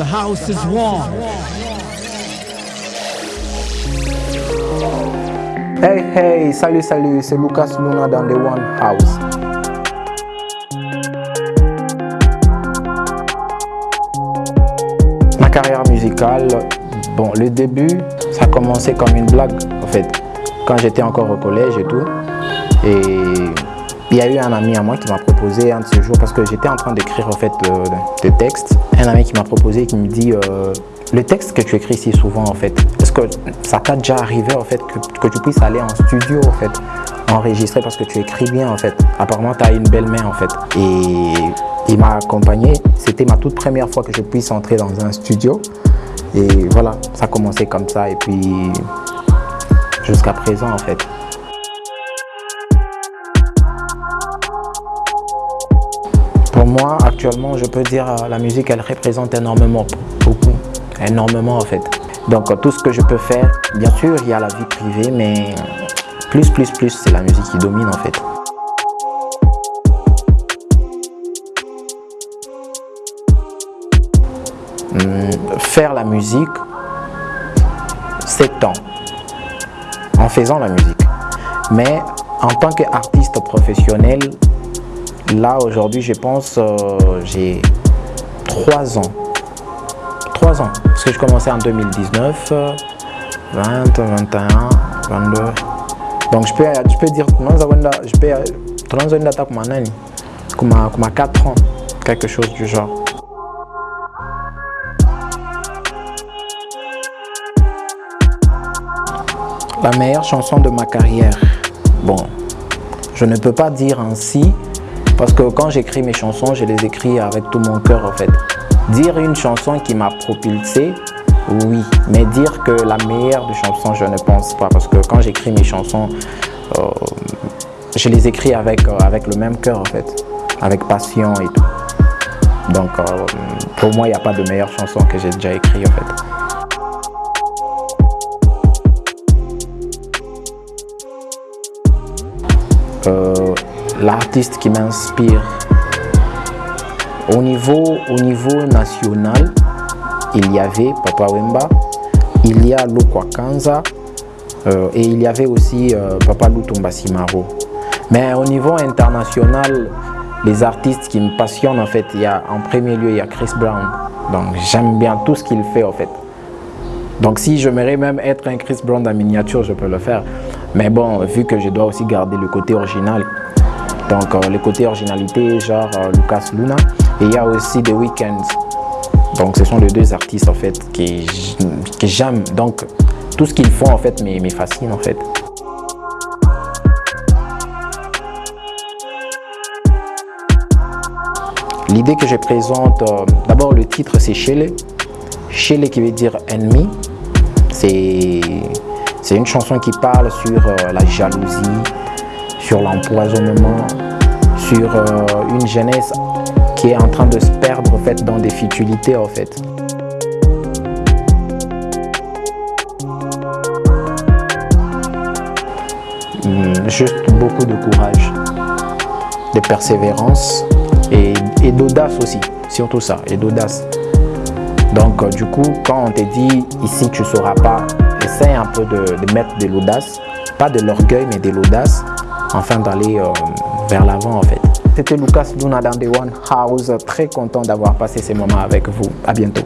The house is warm. Hey hey, salut salut, c'est Lucas Luna dans The One House. Ma carrière musicale, bon, le début, ça a commencé comme une blague en fait, quand j'étais encore au collège et tout. Et il y a eu un ami à moi qui m'a proposé un de ces jours, parce que j'étais en train d'écrire en fait euh, des textes, un ami qui m'a proposé, qui me dit euh, le texte que tu écris si souvent en fait, est-ce que ça t'a déjà arrivé en fait que, que, tu puisses aller en studio en fait, enregistrer parce que tu écris bien en fait, apparemment tu as une belle main en fait. Et il m'a accompagné, c'était ma toute première fois que je puisse entrer dans un studio. Et voilà, ça a commencé comme ça et puis jusqu'à présent en fait. Moi, actuellement, je peux dire la musique, elle représente énormément, beaucoup, énormément en fait. Donc tout ce que je peux faire, bien sûr, il y a la vie privée, mais plus, plus, plus, c'est la musique qui domine en fait. Hum, faire la musique, c'est temps, en faisant la musique. Mais en tant qu'artiste professionnel, Là, aujourd'hui, je pense, euh, j'ai 3 ans. 3 ans. Parce que je commençais en 2019, 20, 21, 22. Donc, je peux, je peux dire, je peux, comme, comme 4 ans, quelque chose du genre. La meilleure chanson de ma carrière, bon, je ne peux pas dire ainsi, parce que quand j'écris mes chansons, je les écris avec tout mon cœur en fait. Dire une chanson qui m'a propulsé, oui. Mais dire que la meilleure des chansons, je ne pense pas. Parce que quand j'écris mes chansons, euh, je les écris avec, euh, avec le même cœur en fait. Avec passion et tout. Donc euh, pour moi, il n'y a pas de meilleure chanson que j'ai déjà écrite en fait. L'artiste qui m'inspire. Au niveau, au niveau national, il y avait Papa Wemba, il y a Lukwa Kanza euh, et il y avait aussi euh, Papa Lutumba Simaro. Mais au niveau international, les artistes qui me passionnent en fait, il y a en premier lieu il y a Chris Brown. Donc j'aime bien tout ce qu'il fait en fait. Donc si j'aimerais même être un Chris Brown en miniature, je peux le faire. Mais bon, vu que je dois aussi garder le côté original, donc euh, le côté originalité, genre euh, Lucas Luna. Et il y a aussi The Weeknd. Donc ce sont les deux artistes en fait que, j'aime. Donc tout ce qu'ils font en fait me, fascine en fait. L'idée que je présente, euh, d'abord le titre c'est Shele. Shele qui veut dire ennemi. C'est une chanson qui parle sur la jalousie, sur l'empoisonnement, sur euh, une jeunesse qui est en train de se perdre en fait, dans des futilités en fait. Hmm, juste beaucoup de courage, de persévérance et, d'audace aussi, surtout ça, et d'audace. Donc euh, du coup, quand on te dit ici tu ne sauras pas, essaye un peu de mettre de l'audace, pas de l'orgueil mais de l'audace afin d'aller euh, vers l'avant en fait. C'était Lucas Luna One House, très content d'avoir passé ces moments avec vous. À bientôt.